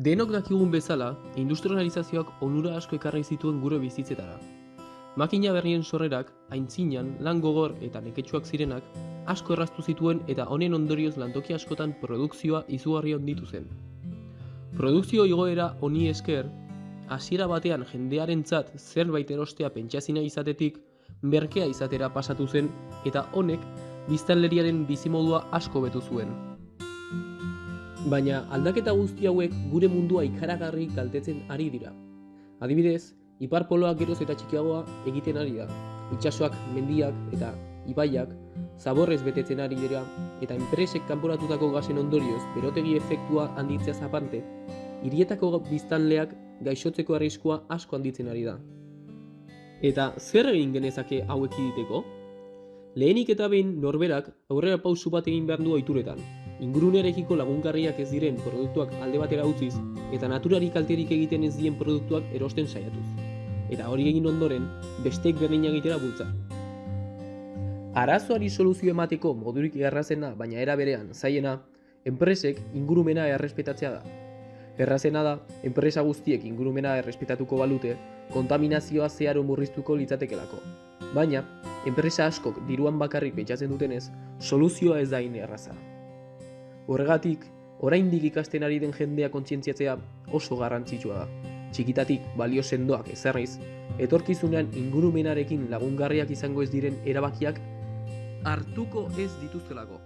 Denok dakigun bezala, industrializazioak onura asko ekarri zituen gure bizitzetara. Makina berrien sorrerak, aintzinan, lan gogor eta neketsuak zirenak, asko erraztu zituen eta honen ondorioz lantoki askotan produkzioa izugarri onditu zen. Produkzio igoera honi esker, hasiera batean jendearentzat zerbait erostea pentsazina izatetik, merkea izatera pasatu zen eta honek biztanleriaren bizimodua asko betu zuen. Baina aldaketa guzti hauek gure mundua ikaragarri kaltetzen ari dira. Adibidez, ipar poloak geroz eta txikiagoa egiten ari da. Itsasoak, mendiak eta ibaiak zaborrez betetzen ari dira eta enpresek kanporatutako gasen ondorioz berotegi efektua handitzea zapante, hirietako biztanleak gaixotzeko arriskua asko handitzen ari da. Eta zer egin genezake hauek egiteko? Lehenik eta behin norberak aurrera pausu bat egin behar du oituretan. Ingurunearekiko lagungarriak ez diren produktuak alde batera utziz eta naturari kalterik egiten ez dien produktuak erosten saiatuz. Eta hori egin ondoren, besteek berdina egitera bultza. Arazoari soluzio emateko modurik errazena, baina era berean zaiena, enpresek ingurumena errespetatzea da. Errazena da, enpresa guztiek ingurumena errespetatuko balute, kontaminazioa zeharo murriztuko litzatekelako. Baina, enpresa askok diruan bakarrik pentsatzen dutenez, soluzioa ez da erraza. Horregatik, oraindik ikasten ari den jendea kontzientziatzea oso garrantzitsua da. Txikitatik balio sendoak ezarriz, etorkizunean ingurumenarekin lagungarriak izango ez diren erabakiak hartuko ez dituztelako.